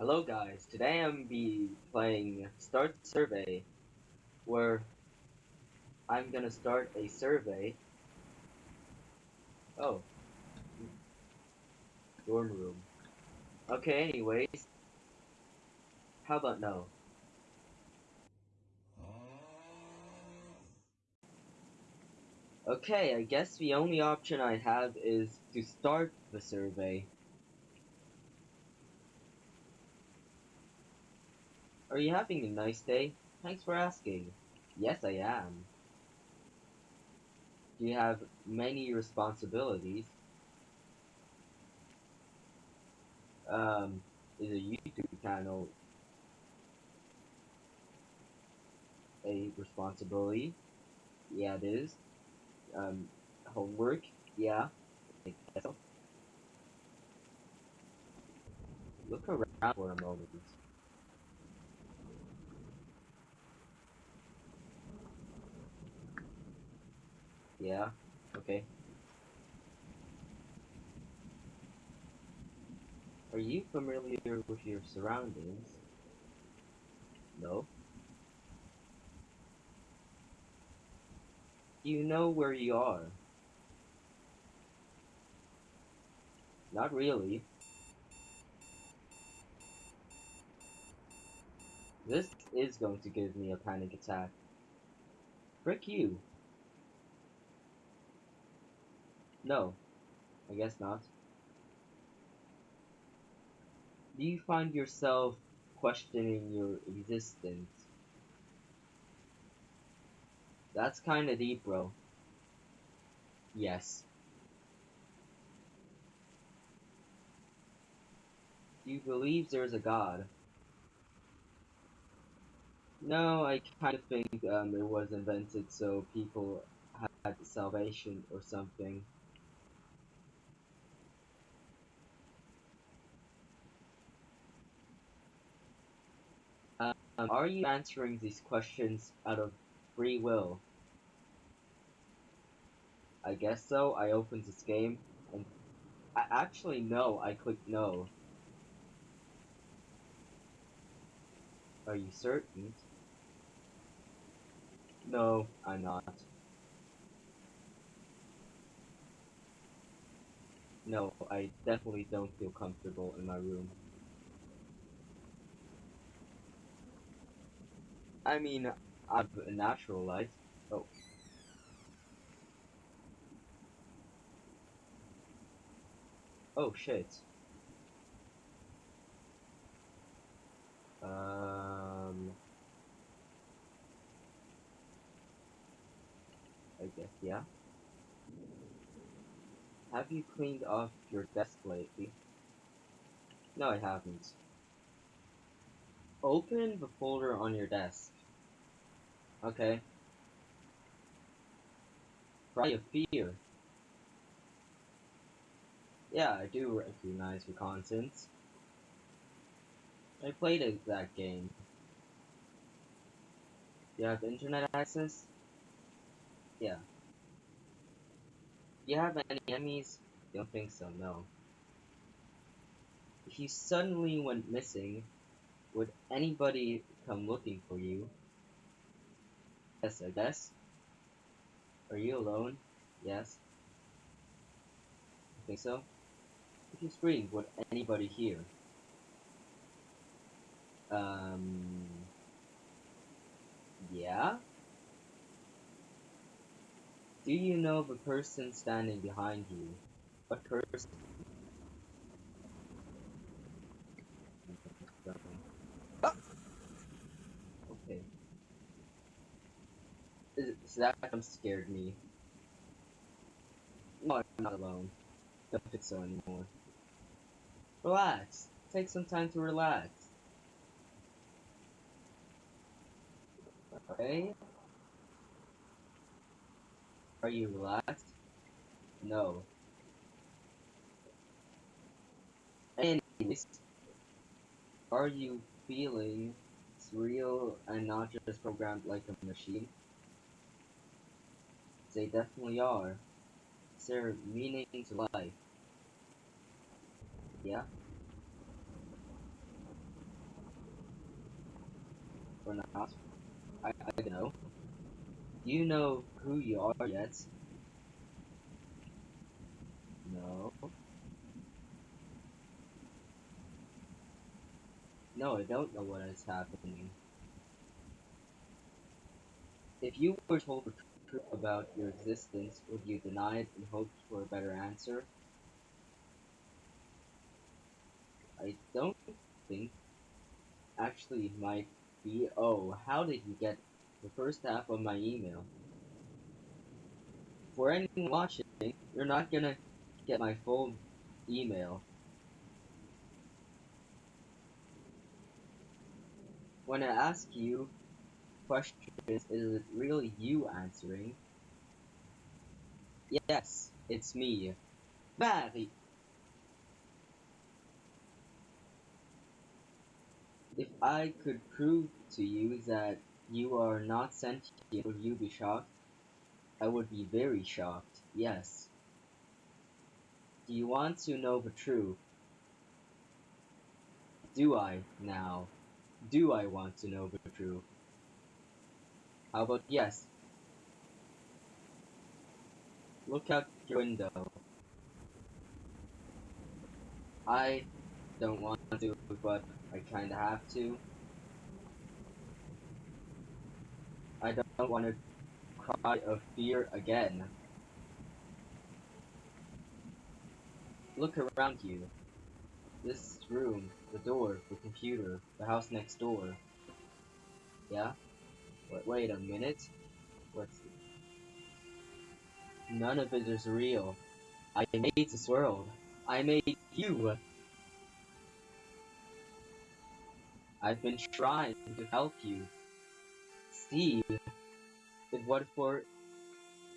Hello guys, today I'm be playing Start Survey, where I'm gonna start a survey. Oh. Dorm room. Okay, anyways. How about no? Okay, I guess the only option I have is to start the survey. Are you having a nice day? Thanks for asking. Yes, I am. Do you have many responsibilities? Um, is a YouTube channel a responsibility? Yeah, it is. Um, homework? Yeah. Look around for a moment. Yeah, okay. Are you familiar with your surroundings? No. You know where you are? Not really. This is going to give me a panic attack. Frick you. No, I guess not. Do you find yourself questioning your existence? That's kinda deep, bro. Yes. Do you believe there's a God? No, I kind of think um, it was invented so people had salvation or something. Um, are you answering these questions out of free will? I guess so. I opened this game and I actually no, I clicked no. Are you certain? No, I'm not. No, I definitely don't feel comfortable in my room. I mean, I've a natural light. Oh. Oh shit. Um. I guess, yeah. Have you cleaned off your desk lately? No, I haven't. Open the folder on your desk. Okay. Cry of fear. Yeah, I do recognize Reconnaissance. I played that game. You have internet access? Yeah. You have any enemies? Don't think so, no. If you suddenly went missing, would anybody come looking for you? Yes, I guess. Are you alone? Yes. I think so. If you scream, would anybody hear? Um... Yeah? Do you know the person standing behind you? What person? Okay. So that kind scared me. No, I'm not alone. Don't think so anymore. Relax. Take some time to relax. Okay? Are you relaxed? No. Anyways, are you feeling real and not just programmed like a machine? They definitely are. It's their meaning to life? Yeah? or not. I, I don't know. Do you know who you are yet? No. No, I don't know what is happening. If you were told about your existence, would you deny it in hopes for a better answer? I don't think. Actually, might be. Oh, how did you get the first half of my email? For anyone watching, you're not gonna get my full email. When I ask you questions, is is it really you answering? Yes, it's me. Barry. If I could prove to you that you are not sentient, would you be shocked? I would be very shocked, yes. Do you want to know the truth? Do I, now? Do I want to know the truth? How about yes? Look out your window. I don't want to, but I kinda have to. I don't want to cry of fear again. Look around you. This room, the door, the computer, the house next door. Yeah? Wait, wait a minute. What's... None of it is real. I made this world. I made you. I've been trying to help you see what for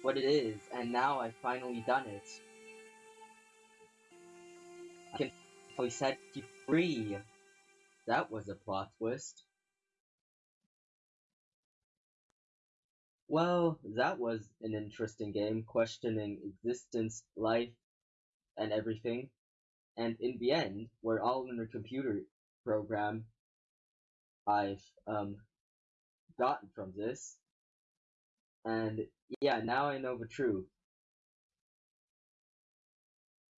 what it is, and now I've finally done it. I can finally set you free. That was a plot twist. Well, that was an interesting game, questioning existence, life, and everything. And in the end, we're all in a computer program I've um, gotten from this. And yeah, now I know the truth.